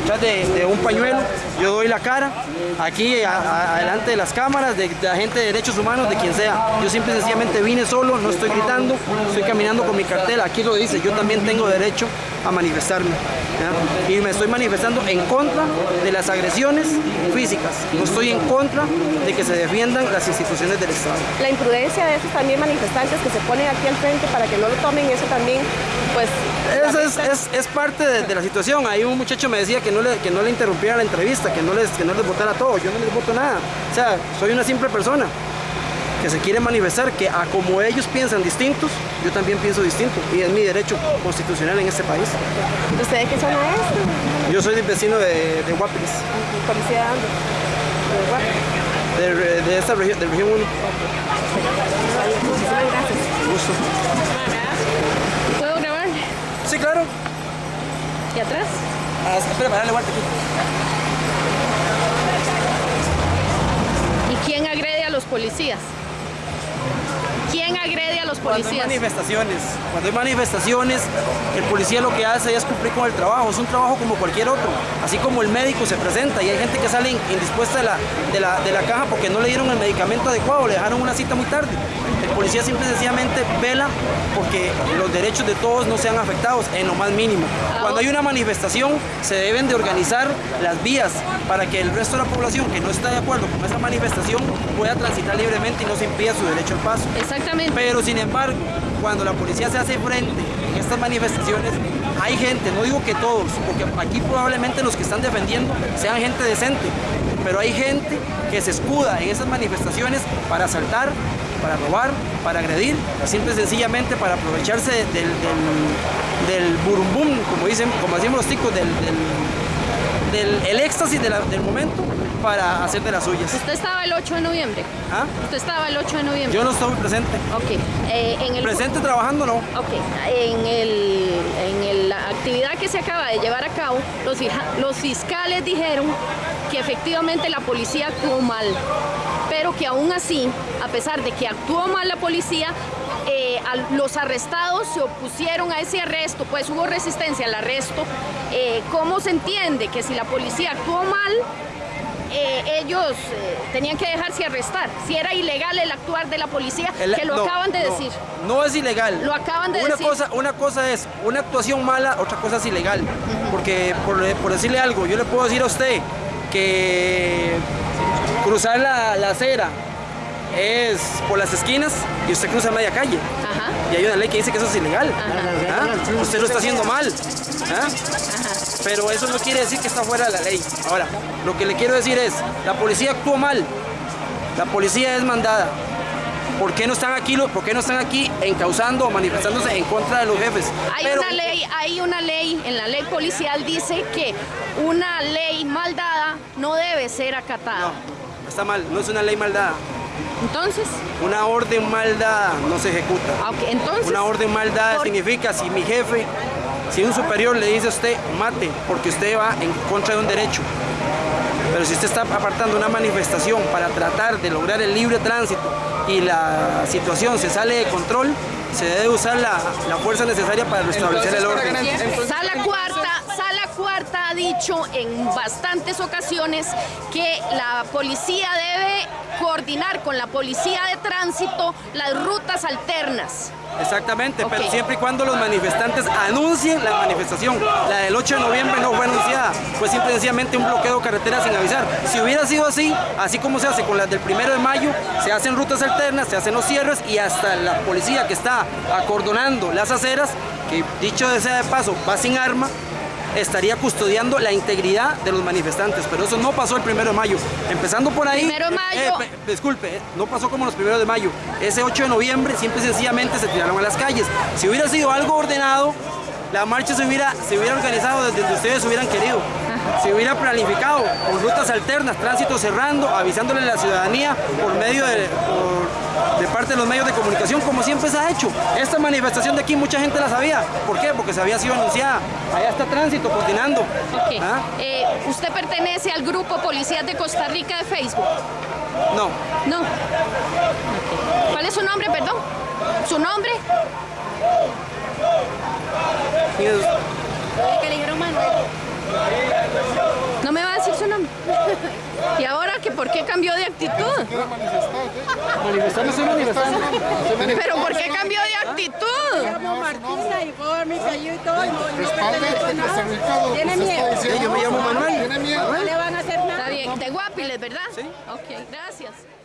detrás de, un pañuelo, yo doy la cara, aquí adelante de las cámaras, de, la gente de derechos humanos, de quien sea. Yo simple y sencillamente vine solo, no estoy gritando, estoy caminando con mi cartel, aquí lo dice, yo también tengo derecho a manifestarme. Y me estoy manifestando en contra de las agresiones físicas, no estoy en contra de que se defiendan las instituciones del Estado. La imprudencia de esos también manifestantes que se ponen aquí al frente para que no lo tomen, eso también, pues... Eso es, es, parte de, la situación. Ahí un muchacho me decía que no le, que no le interrumpiera la entrevista, que no, les, que no les votara todo. Yo no les voto nada. O sea, soy una simple persona que se quiere manifestar, que a como ellos piensan distintos, yo también pienso distinto y es mi derecho constitucional en este país. ¿Usted de qué zona es? Yo soy vecino de, de Guapiles. ¿Policía de dónde? De, de, esta región, de región 1. Muchísimas gracias. Gusto. Sí, claro. ¿Y atrás? Ah, espera, darle vuelta aquí. ¿Y quién agrede a los policías? ¿Quién agrede a los policías? Cuando hay manifestaciones, cuando hay manifestaciones, el policía lo que hace es cumplir con el trabajo, es un trabajo como cualquier otro, así como el médico se presenta y hay gente que sale indispuesta de la, de la, de la caja porque no le dieron el medicamento adecuado, le dejaron una cita muy tarde. El policía simple y sencillamente vela porque los derechos de todos no sean afectados en lo más mínimo. Cuando hay una manifestación se deben de organizar las vías para que el resto de la población que no está de acuerdo con esa manifestación pueda transitar libremente y no se impida su derecho al paso. Exactamente. Pero sin embargo, cuando la policía se hace frente en estas manifestaciones, hay gente, no digo que todos, porque aquí probablemente los que están defendiendo sean gente decente, pero hay gente que se escuda en esas manifestaciones para asaltar, para robar, para agredir, simple y sencillamente para aprovecharse del, del, del burumbum, como dicen, como decimos los ticos, del, del, del éxtasis del momento para hacer de las suyas. ¿Usted estaba el 8 de noviembre? ¿Ah? ¿Usted estaba el 8 de noviembre? Yo no estoy presente. Ok. Eh, en el... Presente trabajando no. Ok. En, el, en la actividad que se acaba de llevar a cabo, los, los fiscales dijeron que efectivamente la policía actuó mal, pero que aún así, a pesar de que actuó mal la policía, eh, los arrestados se opusieron a ese arresto, pues hubo resistencia al arresto. Eh, ¿Cómo se entiende que si la policía actuó mal, eh, ellos tenían que dejarse arrestar. Si era ilegal el actuar de la policía, que lo acaban de decir. No es ilegal. Lo acaban de una decir. Cosa, una cosa es una actuación mala, otra cosa es ilegal. Porque, por, decirle algo, yo le puedo decir a usted que cruzar la, acera es por las esquinas y usted cruza media calle. Y hay una ley que dice que eso es ilegal. ¿Ah? Usted lo está haciendo mal. ¿Ah? pero eso no quiere decir que está fuera de la ley. Ahora, lo que le quiero decir es, la policía actuó mal, la policía es mandada. ¿Por qué no están aquí, por qué no están aquí encausando o manifestándose en contra de los jefes? Hay una ley, hay una ley, en la ley policial dice que una ley mal dada no debe ser acatada. No, está mal, no es una ley mal dada. Entonces. Una orden mal dada no se ejecuta. Ah, entonces. Una orden mal dada significa si mi jefe si un superior le dice a usted, mate, porque usted va en contra de un derecho, pero si usted está apartando una manifestación para tratar de lograr el libre tránsito y la situación se sale de control, se debe usar la, fuerza necesaria para restablecer el orden. Sala cuarta, sala cuarta ha dicho en bastantes ocasiones que la policía debe coordinar con la policía de tránsito las rutas alternas. Exactamente, pero siempre y cuando los manifestantes anuncien la manifestación. La del 8 de noviembre no fue anunciada, fue simplemente un bloqueo de carretera sin avisar. Si hubiera sido así, así como se hace con las del 1 de mayo, se hacen rutas alternas, se hacen los cierres y hasta la policía que está acordonando las aceras, que dicho de sea de paso, va sin arma, estaría custodiando la integridad de los manifestantes, pero eso no pasó el primero de mayo. Empezando por ahí, primero de mayo. Eh, disculpe, eh, no pasó como los primeros de mayo. Ese 8 de noviembre simple y sencillamente se tiraron a las calles. Si hubiera sido algo ordenado, la marcha se hubiera, se hubiera organizado desde donde ustedes hubieran querido. Hubiera planificado con rutas alternas, tránsito cerrando, avisándole a la ciudadanía por medio de, de parte de los medios de comunicación, como siempre se ha hecho. Esta manifestación de aquí mucha gente la sabía. ¿Por qué? Porque se había sido anunciada. Allá está tránsito coordinando. ¿Ah? Eh, ¿Usted pertenece al grupo Policías de Costa Rica de Facebook? No. No. ¿Cuál es su nombre, perdón? ¿Su nombre? ¿Qué le dijeron Manuel? ¿Y ahora que por qué cambió de actitud? no estoy manifestando. ¿Pero por qué cambió de actitud? llamo Martina y fue mi y todo. y no- pertenezco nada. ¿Tiene miedo? Yo me llamo Manuel. ¿Tiene miedo? No le van a hacer nada. Está bien, de Guapiles, ¿verdad? Sí. Ok, gracias.